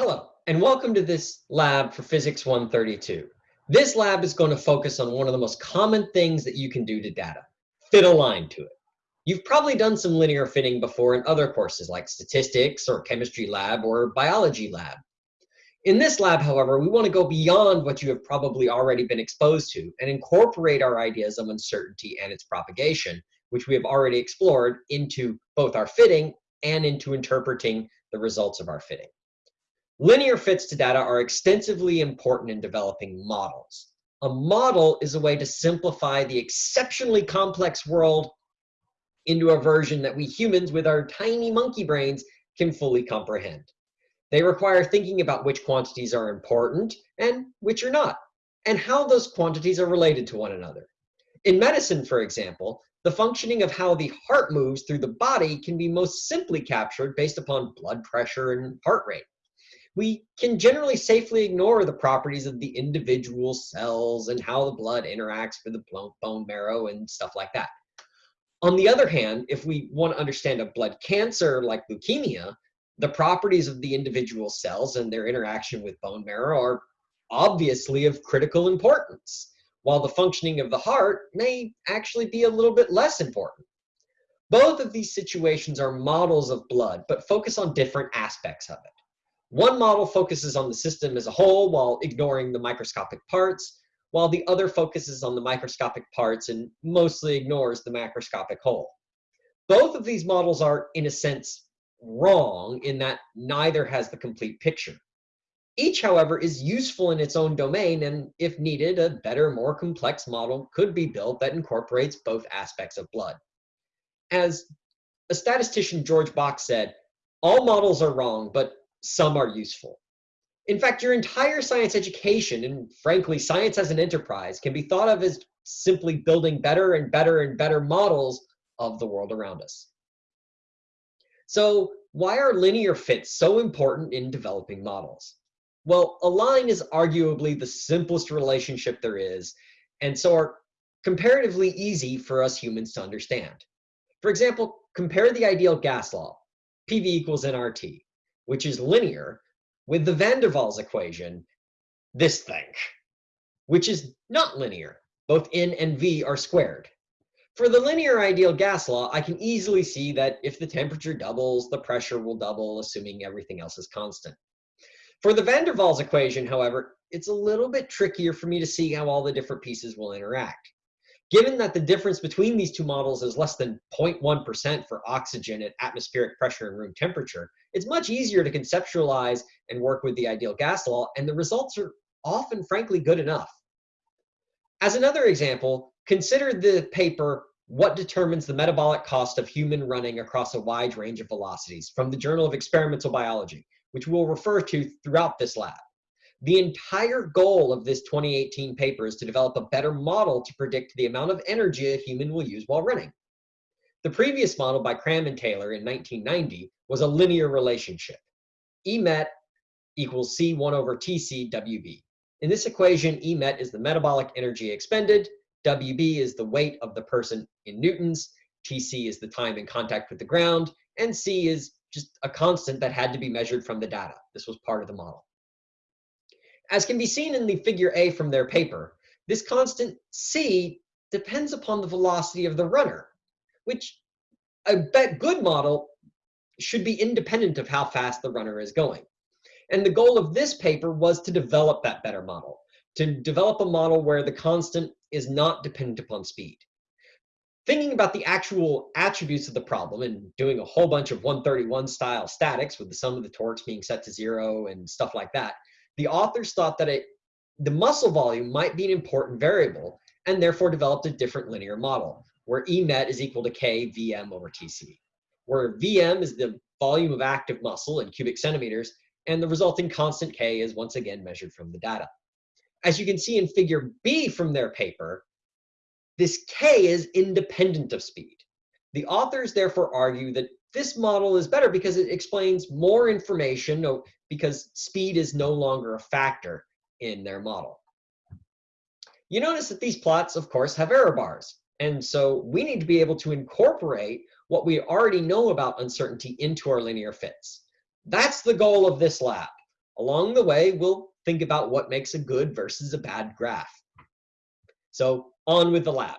Hello, and welcome to this lab for Physics 132. This lab is going to focus on one of the most common things that you can do to data, fit a line to it. You've probably done some linear fitting before in other courses like statistics or chemistry lab or biology lab. In this lab, however, we want to go beyond what you have probably already been exposed to and incorporate our ideas of uncertainty and its propagation, which we have already explored, into both our fitting and into interpreting the results of our fitting. Linear fits to data are extensively important in developing models. A model is a way to simplify the exceptionally complex world into a version that we humans with our tiny monkey brains can fully comprehend. They require thinking about which quantities are important and which are not, and how those quantities are related to one another. In medicine, for example, the functioning of how the heart moves through the body can be most simply captured based upon blood pressure and heart rate we can generally safely ignore the properties of the individual cells and how the blood interacts with the bone marrow and stuff like that. On the other hand, if we want to understand a blood cancer like leukemia, the properties of the individual cells and their interaction with bone marrow are obviously of critical importance, while the functioning of the heart may actually be a little bit less important. Both of these situations are models of blood, but focus on different aspects of it. One model focuses on the system as a whole while ignoring the microscopic parts, while the other focuses on the microscopic parts and mostly ignores the macroscopic whole. Both of these models are, in a sense, wrong in that neither has the complete picture. Each, however, is useful in its own domain, and if needed, a better, more complex model could be built that incorporates both aspects of blood. As a statistician, George Box, said, all models are wrong, but some are useful. In fact, your entire science education, and frankly, science as an enterprise, can be thought of as simply building better and better and better models of the world around us. So why are linear fits so important in developing models? Well, a line is arguably the simplest relationship there is, and so are comparatively easy for us humans to understand. For example, compare the ideal gas law, PV equals nRT which is linear, with the van der Waals equation, this thing, which is not linear. Both n and v are squared. For the linear ideal gas law, I can easily see that if the temperature doubles, the pressure will double, assuming everything else is constant. For the van der Waals equation, however, it's a little bit trickier for me to see how all the different pieces will interact. Given that the difference between these two models is less than 0.1% for oxygen at atmospheric pressure and room temperature, it's much easier to conceptualize and work with the ideal gas law, and the results are often, frankly, good enough. As another example, consider the paper, What Determines the Metabolic Cost of Human Running Across a Wide Range of Velocities from the Journal of Experimental Biology, which we'll refer to throughout this lab. The entire goal of this 2018 paper is to develop a better model to predict the amount of energy a human will use while running. The previous model by Kram and Taylor in 1990 was a linear relationship. EMET equals C1 over TC WB. In this equation, EMET is the metabolic energy expended, WB is the weight of the person in newtons, TC is the time in contact with the ground, and C is just a constant that had to be measured from the data. This was part of the model. As can be seen in the figure A from their paper, this constant c depends upon the velocity of the runner, which a good model should be independent of how fast the runner is going. And the goal of this paper was to develop that better model, to develop a model where the constant is not dependent upon speed. Thinking about the actual attributes of the problem and doing a whole bunch of 131 style statics with the sum of the torques being set to zero and stuff like that, the authors thought that it, the muscle volume might be an important variable and therefore developed a different linear model where EMET is equal to K VM over TC, where VM is the volume of active muscle in cubic centimeters and the resulting constant K is once again measured from the data. As you can see in figure B from their paper, this K is independent of speed. The authors therefore argue that this model is better because it explains more information because speed is no longer a factor in their model. You notice that these plots, of course, have error bars. And so we need to be able to incorporate what we already know about uncertainty into our linear fits. That's the goal of this lab. Along the way, we'll think about what makes a good versus a bad graph. So on with the lab.